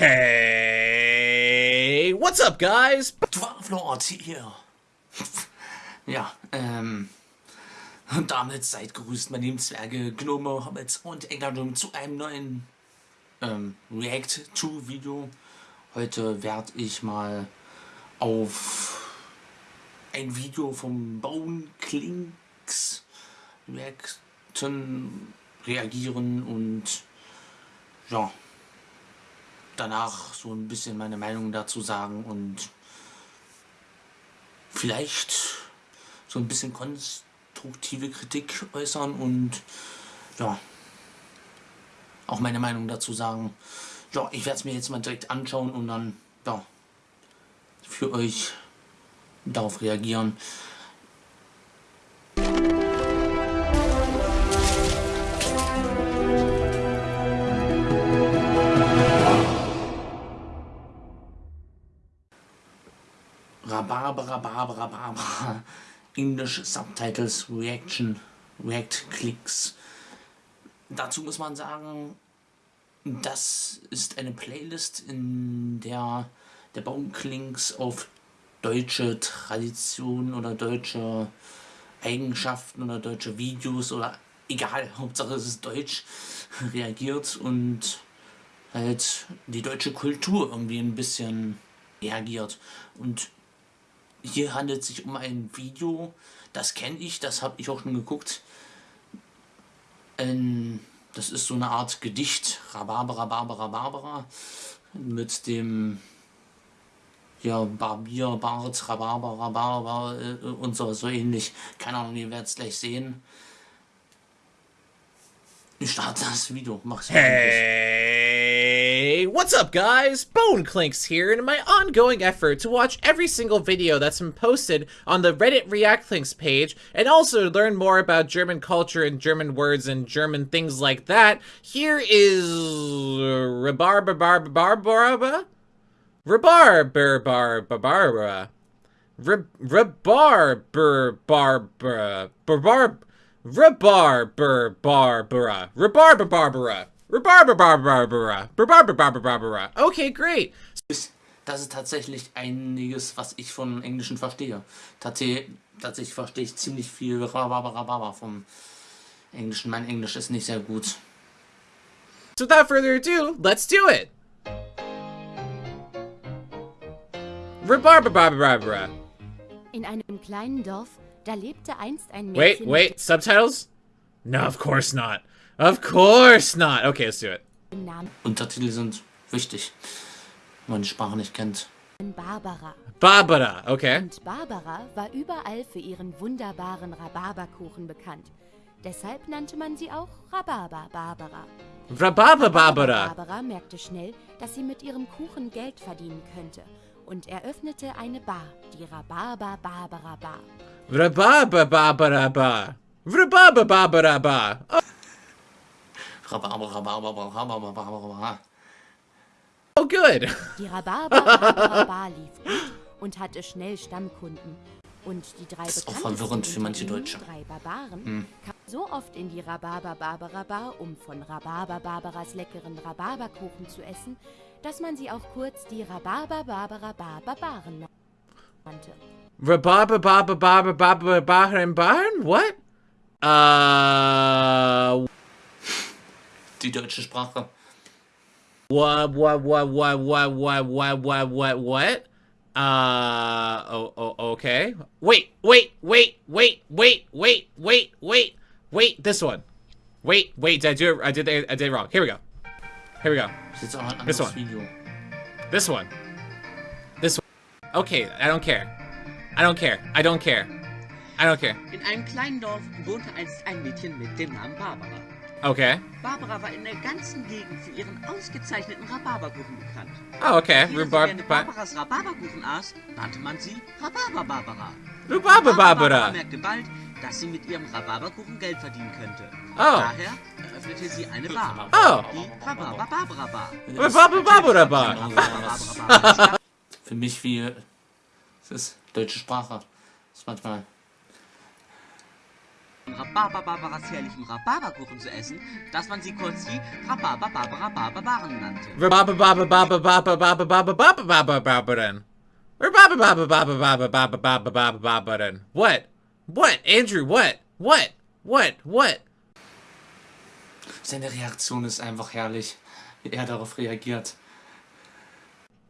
Hey, what's up, guys? Dwarflord hier. Ja, ähm, und damit seid grüßt, meine lieben Zwerge, Gnome, Hobbits und Englandum zu einem neuen ähm, React-to-Video. Heute werde ich mal auf ein Video vom Bone Klinks reacten, reagieren und ja, danach so ein bisschen meine Meinung dazu sagen und vielleicht so ein bisschen konstruktive Kritik äußern und ja, auch meine Meinung dazu sagen. Ja, ich werde es mir jetzt mal direkt anschauen und dann ja, für euch darauf reagieren. Rhabarber, Rhabarber, Rhabarber. English Subtitles, Reaction, React Clicks. Dazu muss man sagen, das ist eine Playlist, in der der Baumklinks auf deutsche Traditionen oder deutsche Eigenschaften oder deutsche Videos oder egal, Hauptsache es ist deutsch, reagiert und halt die deutsche Kultur irgendwie ein bisschen reagiert. Und hier handelt es sich um ein Video, das kenne ich, das habe ich auch schon geguckt. Ähm, das ist so eine Art Gedicht, Rhabarbera, Barbara, Barbara, mit dem ja, Barbier, Bart, Rhabarber, Rhabarber äh, und so, so ähnlich. Keine Ahnung, ihr werdet es gleich sehen. Ich starte das Video, mach's Hey, what's up guys? Bone Clinks here, and in my ongoing effort to watch every single video that's been posted on the Reddit React Links page, and also learn more about German culture and German words and German things like that, here is Rhabarber Okay, great. Das ist tatsächlich einiges, was ich von Englischen verstehe. Tatsächlich verstehe ich ziemlich viel Rhabarber vom Englischen. Mein Englisch ist nicht sehr gut. So without further ado, let's do it! Rhabarber. In einem kleinen Dorf, da lebte einst ein Mädchen. Wait, wait, subtitles? No, of course not. Of course not. Okay, let's do it. Untertitel sind wichtig, wenn man die Sprache nicht kennt. Barbara. Barbara, okay. Und Barbara war überall für ihren wunderbaren Rhabarberkuchen bekannt. Deshalb nannte man sie auch Rhabarber Barbara. Rhabarber Barbara. Barbara merkte schnell, dass sie mit ihrem Kuchen Geld verdienen könnte und eröffnete eine Bar, die Rhabarber Barbara Bar. Rhabarber Barbara Bar. Rhabarber Barbara Bar. Oh. Rhabarber, Rhabarber, Rhabarber, Rhabarber. Oh, good. Die Rhabarber Barbara Bar lief gut und hatte schnell Stammkunden. Und die drei das ist auch verwirrend für manche Deutsche. drei Barbaren hm. kamen so oft in die Rhabarber Barbara Bar, um von Rhabarber Barbaras leckeren Rhabarberkuchen zu essen, dass man sie auch kurz die Rhabarber Barbara Barbaren nannte. Rhabarber Barber Barber Barber Baren Baren? What? Uh. Die deutsche Sprache. What, what, what, what, what, what, what, what, what, what? Uh, oh, oh, okay. Wait, wait, wait, wait, wait, wait, wait, wait, wait, this one. Wait, wait, did I do it? I did, I did it wrong. Here we go. Here we go. This one. This one. This one. Okay, I don't care. I don't care. I don't care. I don't care. In einem kleinen Dorf wohnte einst ein Mädchen mit dem Namen Barbara. Okay. Barbara war in der ganzen Gegend für ihren ausgezeichneten Rhabarberkuchen bekannt. Oh, okay. Rhubarb sie Barbaras Rhabarberkuchen aß, nannte man sie Rhabarber Barbara. Rhabarber Barbara. merkte bald, dass sie mit ihrem Rhabarberkuchen Geld verdienen könnte. Oh. Daher eröffnete sie eine Bar. Oh. Die Rhabarber Barbara Bar. Rhabarber Barbara Bar. Für mich wie... Es ist deutsche Sprache. Das ist manchmal... Rhabarber-Barbaras herrlichen Rhabarberkuchen zu essen, dass man sie kurz die Rhabarber-Barbara-Barbaren nannte. What? What? Andrew, what? What? What? What? Seine Reaktion ist einfach herrlich, wie er darauf reagiert.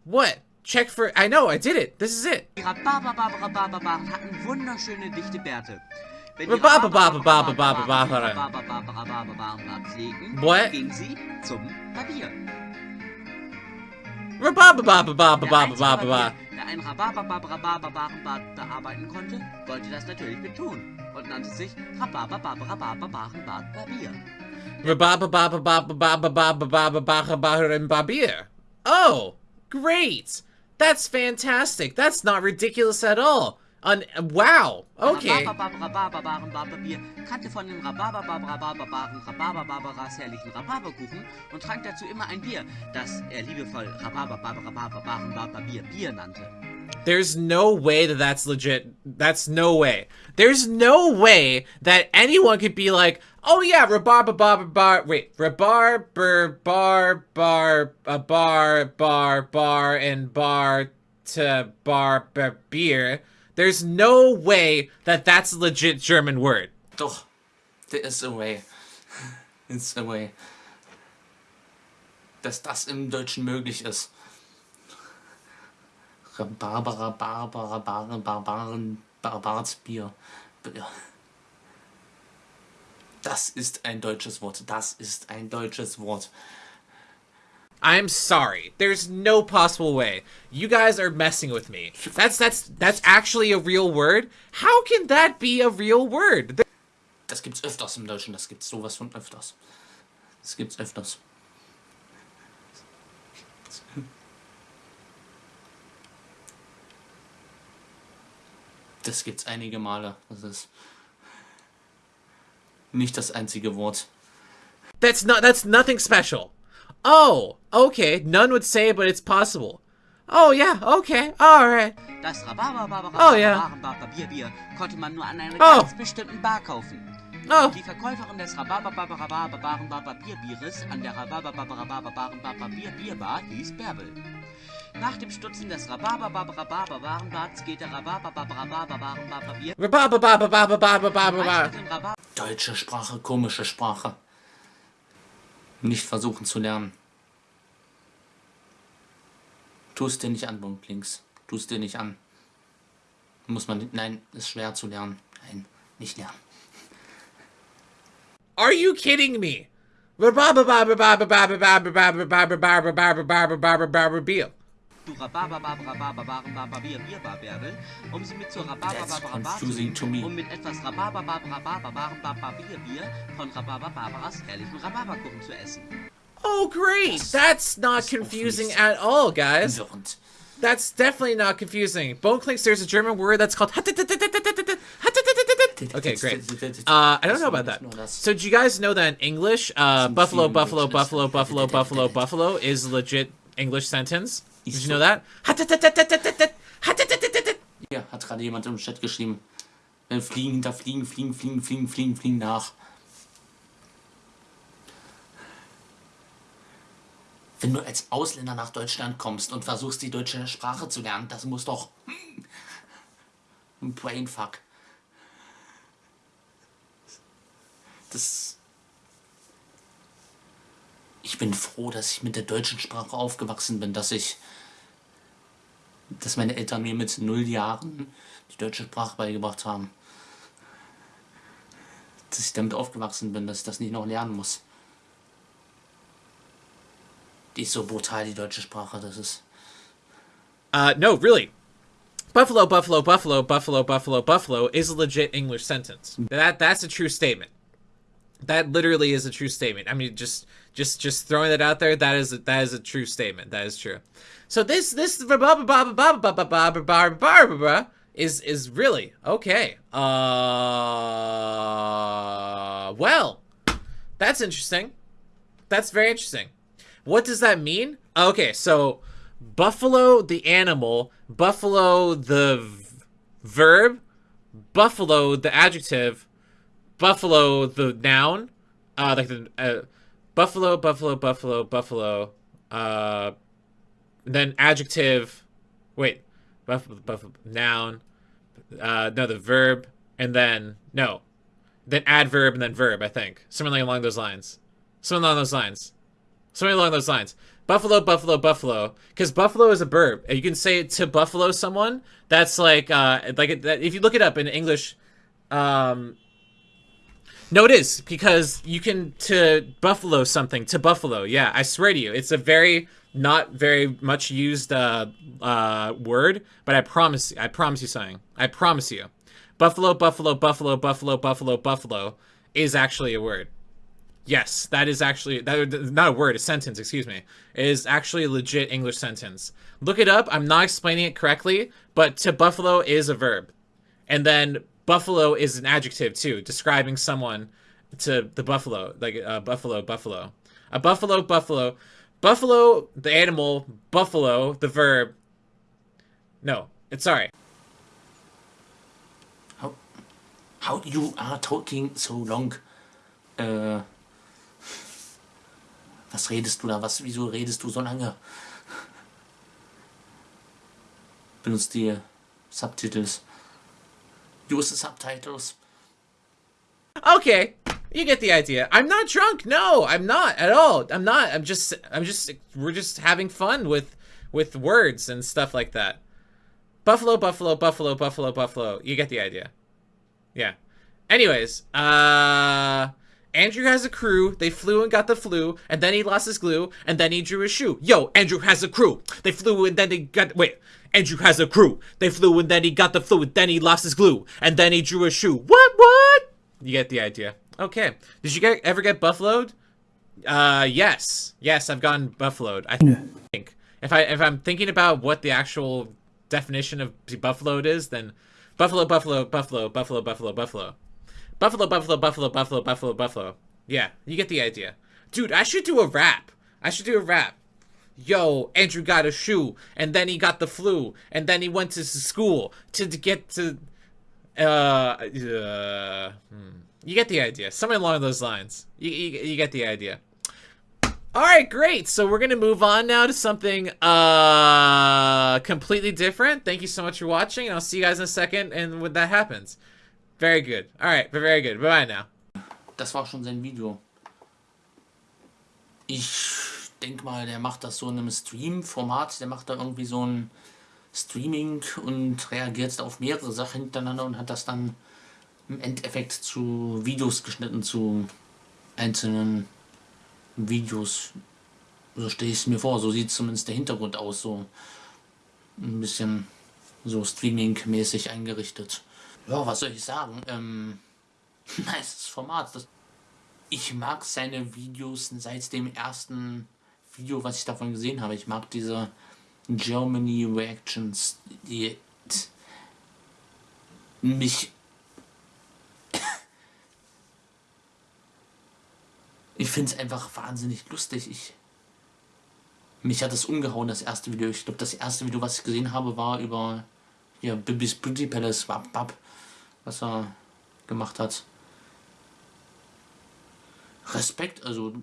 What? Check for. I know, I did it. This is it. Die Rhabarber-Barbara-Barbaren hatten wunderschöne dichte Bärte. What? Der ein bearbeiten konnte, wollte das natürlich und nannte sich Barbier. Oh, great! That's fantastic! That's not ridiculous at all! Un wow. Okay. Rhabarber-Barbara-Barbaren-Bart-Barbier kannte von den Rhabarber-Barbara-Barbaren herrlichen Rhabarberkuchen und trank dazu immer ein Bier, das er liebevoll Rhabarber-Barbara-Barbaren-Bart-Barbier Bier nannte. There's no way that that's legit. That's no way. There's no way that anyone could be like, oh yeah, rhubarb, bar, bar, wait, rhubarb, bar, bar, bar, a bar, bar, bar, and bar to bar, bar, beer. There's no way that that's a legit German word. Doch, there is a way. It's a way. Dass das im Deutschen möglich ist. Barbara, Barbara, Barbaren, Barbaren, Barbarsbier. Das ist ein deutsches Wort. Das ist ein deutsches Wort. I'm sorry. There's no possible way. You guys are messing with me. That's that's that's actually a real word. How can that be a real word? Das gibt's öfters im Deutschen. Das gibt's sowas von öfters. Das gibt's öfters. Das gibt's einige Male. Das ist nicht das einzige Wort. That's not that's nothing special. Oh, okay. None would say but it's possible. Oh yeah, okay, alright. Das Rhabarber-Barbara Oh, ja. Barbaren-Barbierbier konnte man nur an einer Oh. ganz bestimmten Bar kaufen. Oh, Die Verkäuferin des Rhabarber-Barbara-Barbaren-Barbierbieres an der Rhabarber-Barbara-Barbaren-Barbierbierbar hieß Bärbel. Nach dem Stutzen des Rhabarber-Barbara-Barbaren-Barts geht der Rhabarber-Barbara-Barbaren-Barbier ba ba ba ba ba ba ba ba ba meist ba. mit dem Rhabarber Deutsche Sprache, komische Sprache. Nicht versuchen zu lernen. Tu es dir nicht an, Punkt links. Tu es dir nicht an. Muss man, nein, ist schwer zu lernen. Nein, nicht lernen. Are you kidding me? Bier. Um sie mit zur um mit etwas von herrlichen zu essen. Oh great. That's not confusing at all, guys. That's definitely not confusing. Bone clinks, there's a German word that's called. Okay, great. Uh, I don't know about that. So, do you guys know that in English, uh, buffalo, buffalo, buffalo, buffalo, buffalo, buffalo is legit English sentence? Did you know that? Hier hat gerade jemand im Chat geschrieben. Fliegen hinter Fliegen, Fliegen, Fliegen, Fliegen, Fliegen, Fliegen nach. Wenn du als Ausländer nach Deutschland kommst und versuchst, die deutsche Sprache zu lernen, das muss doch ein Brainfuck. Das. Ich bin froh, dass ich mit der deutschen Sprache aufgewachsen bin, dass ich dass meine Eltern mir mit null Jahren die deutsche Sprache beigebracht haben. Dass ich damit aufgewachsen bin, dass ich das nicht noch lernen muss. Die ist so brutal, die deutsche Sprache, das ist. Uh, no, really. Buffalo, buffalo, buffalo, buffalo, buffalo, buffalo is a legit English sentence. That that's a true statement. That literally is a true statement. I mean, just just just throwing that out there. That is a, that is a true statement. That is true. So this this is is really okay. Uh, well, that's interesting. That's very interesting. What does that mean? Okay, so buffalo the animal, buffalo the verb, buffalo the adjective, buffalo the noun, uh, like the uh, buffalo, buffalo, buffalo, buffalo, uh, then adjective. Wait, buffalo, buffalo, noun. Uh, no, the verb, and then no, then adverb and then verb. I think something along those lines. Something along those lines. Something along those lines. Buffalo, buffalo, buffalo. Because buffalo is a verb. You can say it to buffalo someone. That's like, uh, like if you look it up in English, um, no, it is because you can to buffalo something to buffalo. Yeah, I swear to you, it's a very not very much used uh, uh, word, but I promise, I promise you something. I promise you, buffalo, buffalo, buffalo, buffalo, buffalo, buffalo is actually a word. Yes, that is actually that not a word, a sentence. Excuse me, it is actually a legit English sentence. Look it up. I'm not explaining it correctly, but to buffalo is a verb, and then buffalo is an adjective too, describing someone to the buffalo, like uh, buffalo, buffalo, a buffalo, buffalo, buffalo, the animal, buffalo, the verb. No, it's sorry. How, how you are talking so long? Uh, was redest du da? Was, wieso redest du so lange? Benutzt die Subtitles. Use the subtitles. Okay, you get the idea. I'm not drunk. No, I'm not at all. I'm not. I'm just. I'm just. We're just having fun with with words and stuff like that. Buffalo, buffalo, buffalo, buffalo, buffalo. You get the idea. Yeah. Anyways, uh. Andrew has a crew. They flew and got the flu, and then he lost his glue, and then he drew a shoe. Yo, Andrew has a crew. They flew and then they got wait. Andrew has a crew. They flew and then he got the flu, and then he lost his glue, and then he drew a shoe. What? What? You get the idea. Okay. Did you get ever get buffaloed? Uh, yes, yes, I've gotten buffaloed. I think if I if I'm thinking about what the actual definition of buffaloed is, then buffalo, buffalo, buffalo, buffalo, buffalo, buffalo. Buffalo, buffalo, buffalo, buffalo, buffalo, buffalo. Yeah, you get the idea. Dude, I should do a rap. I should do a rap. Yo, Andrew got a shoe, and then he got the flu, and then he went to school to, to get to... Uh, uh, hmm. You get the idea. Something along those lines. You, you, you get the idea. Alright, great. So we're going to move on now to something uh, completely different. Thank you so much for watching, and I'll see you guys in a second and when that happens. Very good. Alright, very good. Bye-bye now. Das war schon sein Video. Ich denke mal, der macht das so in einem Stream-Format. Der macht da irgendwie so ein Streaming und reagiert auf mehrere Sachen hintereinander und hat das dann im Endeffekt zu Videos geschnitten, zu einzelnen Videos. So stelle ich es mir vor. So sieht zumindest der Hintergrund aus. So ein bisschen so Streaming-mäßig eingerichtet. Ja, was soll ich sagen? Ähm, nice Format. Das, ich mag seine Videos seit dem ersten Video, was ich davon gesehen habe. Ich mag diese Germany Reactions, die mich ich finde es einfach wahnsinnig lustig. Ich mich hat es umgehauen, das erste Video. Ich glaube, das erste Video, was ich gesehen habe, war über ja, Bibis Beauty Palace, Wap, Wap, was er gemacht hat. Respekt, also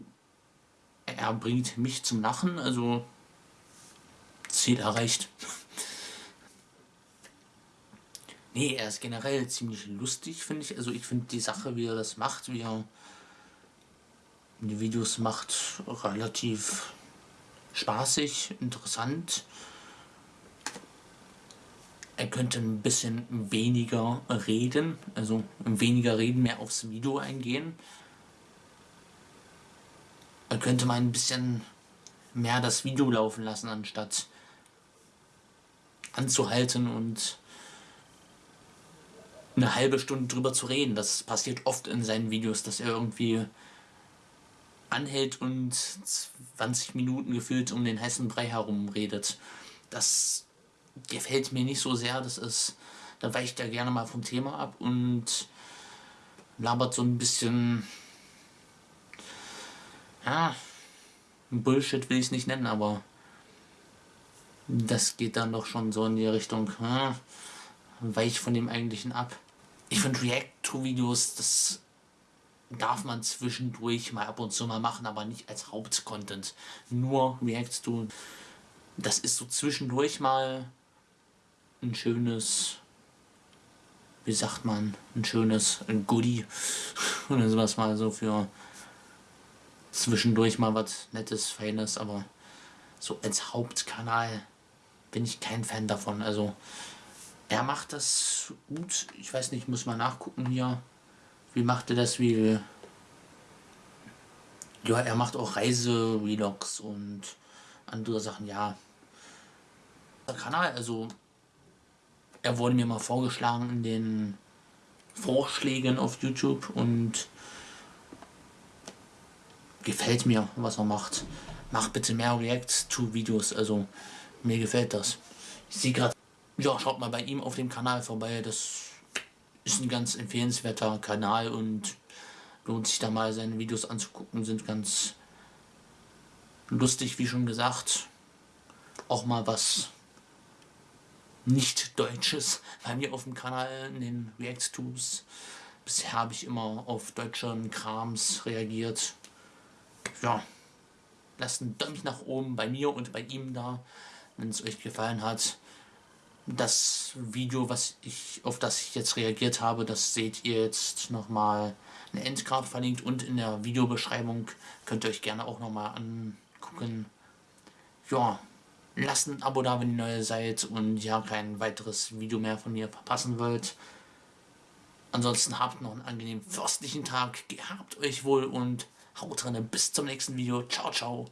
er bringt mich zum Lachen, also Ziel erreicht. nee, er ist generell ziemlich lustig, finde ich. Also ich finde die Sache, wie er das macht, wie er die Videos macht, relativ spaßig, interessant. Er könnte ein bisschen weniger reden, also weniger reden, mehr aufs Video eingehen. Er könnte mal ein bisschen mehr das Video laufen lassen, anstatt anzuhalten und eine halbe Stunde drüber zu reden. Das passiert oft in seinen Videos, dass er irgendwie anhält und 20 Minuten gefühlt um den heißen Brei herum redet. Das gefällt mir nicht so sehr, das ist, da weicht er gerne mal vom Thema ab und labert so ein bisschen, ja, Bullshit will ich es nicht nennen, aber das geht dann doch schon so in die Richtung, ja, weich von dem eigentlichen ab. Ich finde React-to-Videos, das darf man zwischendurch mal ab und zu mal machen, aber nicht als Hauptcontent. Nur React to. Das ist so zwischendurch mal ein schönes, wie sagt man, ein schönes Goodie oder sowas mal so für zwischendurch mal was Nettes, Feines, aber so als Hauptkanal bin ich kein Fan davon. Also er macht das gut. Ich weiß nicht, muss mal nachgucken hier. Wie macht er das? Wie. Ja, er macht auch Reise-Vlogs und andere Sachen, ja. Kanal, also. Er wurde mir mal vorgeschlagen in den Vorschlägen auf YouTube und gefällt mir, was er macht. Mach bitte mehr React-to-Videos, also mir gefällt das. Ich sehe gerade, ja, schaut mal bei ihm auf dem Kanal vorbei, das ist ein ganz empfehlenswerter Kanal und lohnt sich da mal seine Videos anzugucken, sind ganz lustig, wie schon gesagt. Auch mal was nicht Deutsches bei mir auf dem Kanal in den React-Tubes. Bisher habe ich immer auf deutschen Krams reagiert. Ja, lasst ein Daumen nach oben bei mir und bei ihm da, wenn es euch gefallen hat das Video, was ich, auf das ich jetzt reagiert habe, das seht ihr jetzt nochmal eine Endcard verlinkt und in der Videobeschreibung könnt ihr euch gerne auch nochmal angucken. Ja, lasst ein Abo da, wenn ihr neu seid und ja kein weiteres Video mehr von mir verpassen wollt. Ansonsten habt noch einen angenehmen fürstlichen Tag, gehabt euch wohl und haut drin. Bis zum nächsten Video. Ciao, ciao.